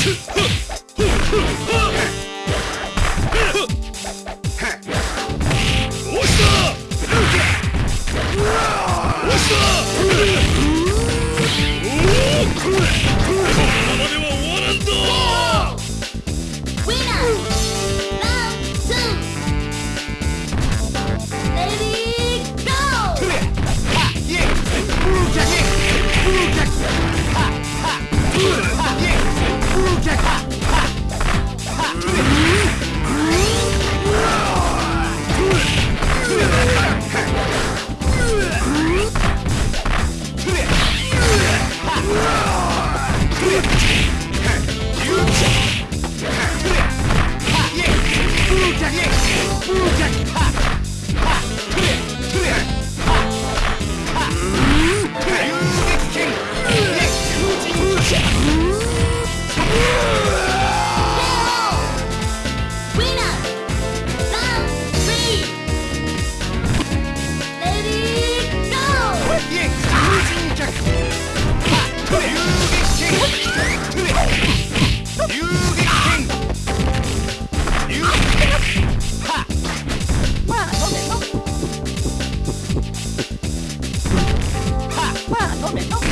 Ha Yeah. moment.